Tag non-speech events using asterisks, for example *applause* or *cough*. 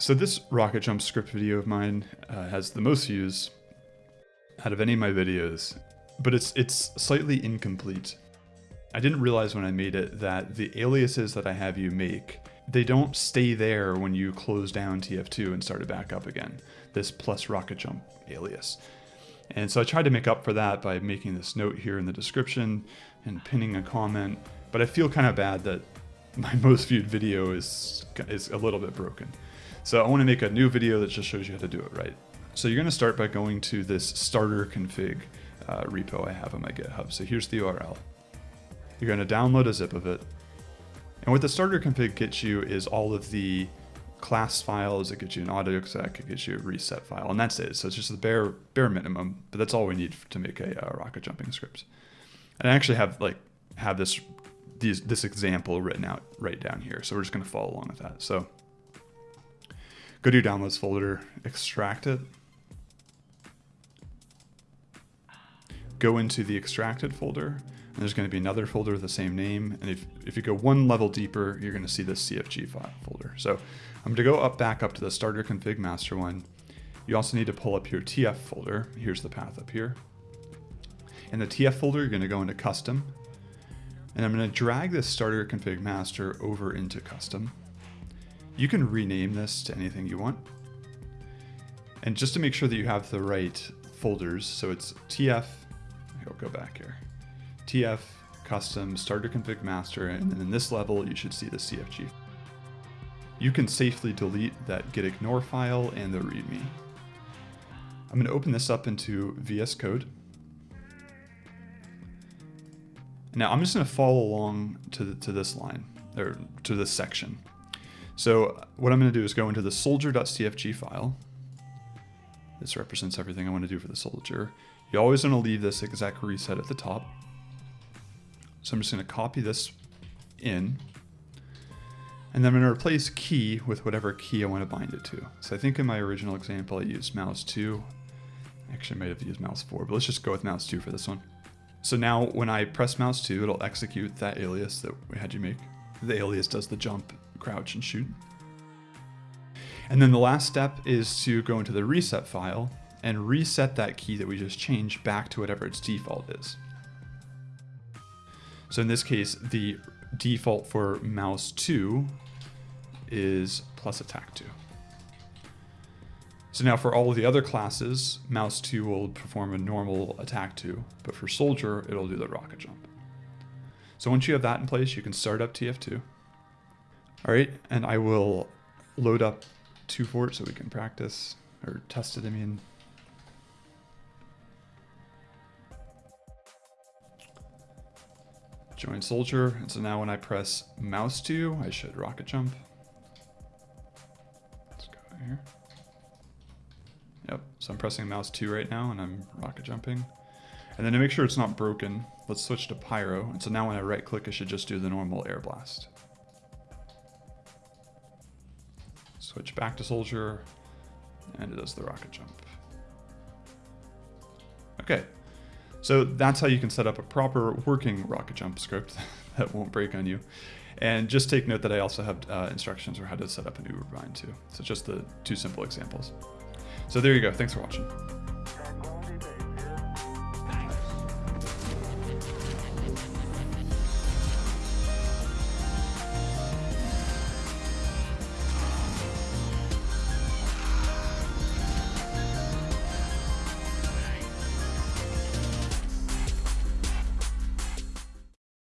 So this rocket jump script video of mine uh, has the most views out of any of my videos, but it's it's slightly incomplete. I didn't realize when I made it that the aliases that I have you make, they don't stay there when you close down TF2 and start it back up again, this plus rocket jump alias. And so I tried to make up for that by making this note here in the description and pinning a comment, but I feel kind of bad that *laughs* my most viewed video is, is a little bit broken. So I want to make a new video that just shows you how to do it right. So you're going to start by going to this starter config uh, repo I have on my GitHub. So here's the URL. You're going to download a zip of it. And what the starter config gets you is all of the class files, it gets you an auto exec, it gets you a reset file, and that's it. So it's just the bare bare minimum, but that's all we need to make a uh, rocket jumping script. And I actually have like have this these, this example written out right down here. So we're just going to follow along with that. So Go to your downloads folder, extract it. Go into the extracted folder, and there's going to be another folder with the same name. And if, if you go one level deeper, you're going to see this CFG file folder. So I'm going to go up back up to the starter config master one. You also need to pull up your TF folder. Here's the path up here. In the TF folder, you're going to go into custom. And I'm going to drag this starter config master over into custom. You can rename this to anything you want. And just to make sure that you have the right folders, so it's TF, I'll go back here, TF, custom, starter config master, and then in this level, you should see the CFG. You can safely delete that gitignore file and the readme. I'm going to open this up into VS Code. Now I'm just to follow along to, the, to this line, or to this section. So what I'm going to do is go into the soldier.cfg file. This represents everything I want to do for the soldier. You always want to leave this exec reset at the top. So I'm just going to copy this in. And then I'm going to replace key with whatever key I want to bind it to. So I think in my original example I used mouse 2. Actually, I might have used mouse 4, but let's just go with mouse 2 for this one. So now when I press mouse 2, it'll execute that alias that we had you make. The alias does the jump crouch and shoot. And then the last step is to go into the reset file and reset that key that we just changed back to whatever its default is. So in this case, the default for mouse 2 is plus attack 2. So now for all of the other classes, mouse 2 will perform a normal attack 2, but for soldier, it'll do the rocket jump. So once you have that in place, you can start up TF2. All right, and I will load up 2Fort so we can practice, or test it, I mean. Join soldier, and so now when I press mouse 2, I should rocket jump. Let's go here. Yep, so I'm pressing mouse 2 right now, and I'm rocket jumping. And then to make sure it's not broken, let's switch to pyro. And so now when I right click, I should just do the normal air blast. Switch back to soldier, and it does the rocket jump. Okay, so that's how you can set up a proper working rocket jump script *laughs* that won't break on you. And just take note that I also have uh, instructions for how to set up an Uber bind too. So just the two simple examples. So there you go. Thanks for watching.